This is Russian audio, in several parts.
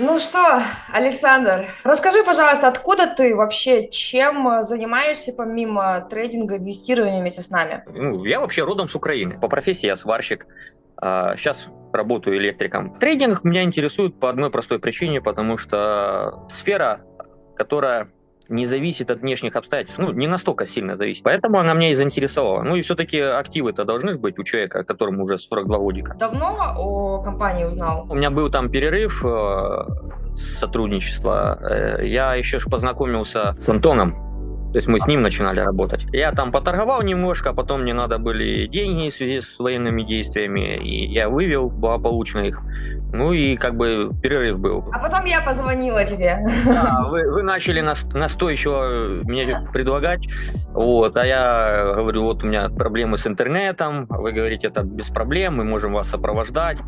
Ну что, Александр, расскажи, пожалуйста, откуда ты вообще, чем занимаешься помимо трейдинга, инвестирования вместе с нами? Ну, я вообще родом с Украины. По профессии я сварщик. Сейчас работаю электриком. Трейдинг меня интересует по одной простой причине, потому что сфера, которая не зависит от внешних обстоятельств, ну, не настолько сильно зависит. Поэтому она меня и заинтересовала. Ну и все-таки активы-то должны же быть у человека, которому уже 42 годика. Давно о компании узнал? У меня был там перерыв э, сотрудничества. Э, я еще ж познакомился с Антоном, то есть мы с ним начинали работать. Я там поторговал немножко, а потом мне надо были деньги в связи с военными действиями, и я вывел благополучно их. Ну и как бы перерыв был. А потом я позвонила тебе. Да, вы, вы начали настойчиво мне предлагать, вот, а я говорю, вот у меня проблемы с интернетом, вы говорите, это без проблем, мы можем вас сопровождать.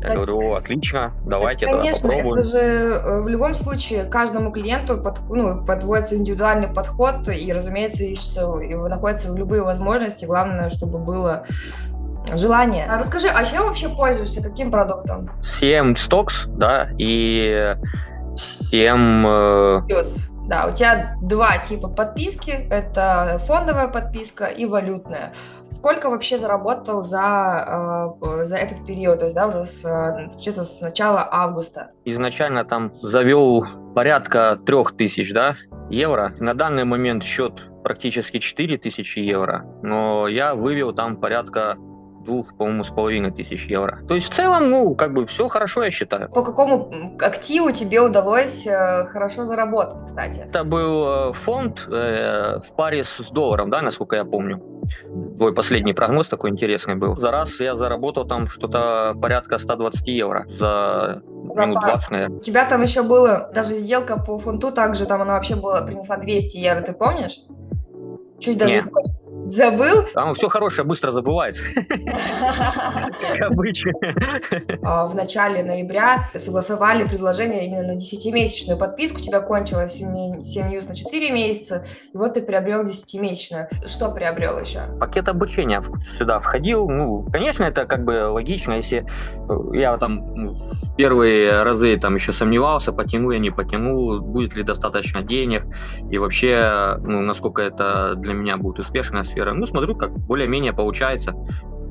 Я так, говорю, отлично, давайте так, конечно, тогда попробуем. это же э, в любом случае каждому клиенту под, ну, подводится индивидуальный подход, и, разумеется, ищется, и находятся любые возможности, главное, чтобы было желание. А расскажи, а чем вообще пользуешься, каким продуктом? 7 стокс, да, и 7... Э... Да, у тебя два типа подписки. Это фондовая подписка и валютная. Сколько вообще заработал за, э, за этот период, то есть, да, уже с, чисто с начала августа? Изначально там завел порядка трех тысяч, да, евро. На данный момент счет практически 4000 евро, но я вывел там порядка двух, по-моему, с половиной тысяч евро. То есть в целом, ну, как бы все хорошо, я считаю. По какому активу тебе удалось э, хорошо заработать, кстати? Это был э, фонд э, в паре с долларом, да, насколько я помню. Твой последний прогноз такой интересный был. За раз я заработал там что-то порядка 120 евро за за минут 20, наверное. У тебя там еще было, даже сделка по фунту, также там она вообще была, принесла 200 евро, ты помнишь? Чуть даже Нет. Забыл? Там все хорошее быстро забывается. Как обычно. А, в начале ноября согласовали предложение именно на 10-месячную подписку. У тебя кончилось 7, 7 news на 4 месяца, и вот ты приобрел 10-месячную. Что приобрел еще? Пакет обучения сюда входил. Ну, конечно, это как бы логично, если я там ну, первые разы там еще сомневался, потяну я, не потяну, будет ли достаточно денег, и вообще, ну, насколько это для меня будет успешная сфера. Ну, смотрю, как более-менее получается.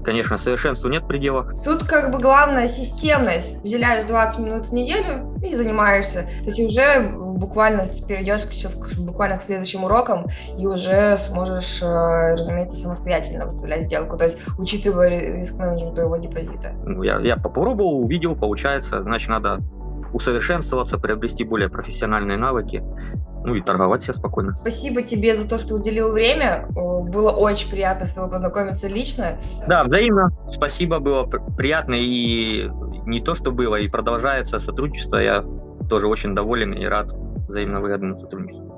Конечно, совершенству нет предела. Тут как бы главная системность. Уделяешь 20 минут в неделю и занимаешься. То есть уже буквально перейдешь сейчас буквально к следующим урокам и уже сможешь, э, разумеется, самостоятельно выставлять сделку. То есть учитывая риск менеджмент твоего депозита. Ну, я, я попробовал, увидел, получается, значит, надо усовершенствоваться, приобрести более профессиональные навыки, ну и торговать себе спокойно. Спасибо тебе за то, что уделил время. Было очень приятно с тобой познакомиться лично. Да, взаимно. Спасибо, было приятно. И не то, что было, и продолжается сотрудничество. Я тоже очень доволен и рад взаимно выгодному сотрудничеству.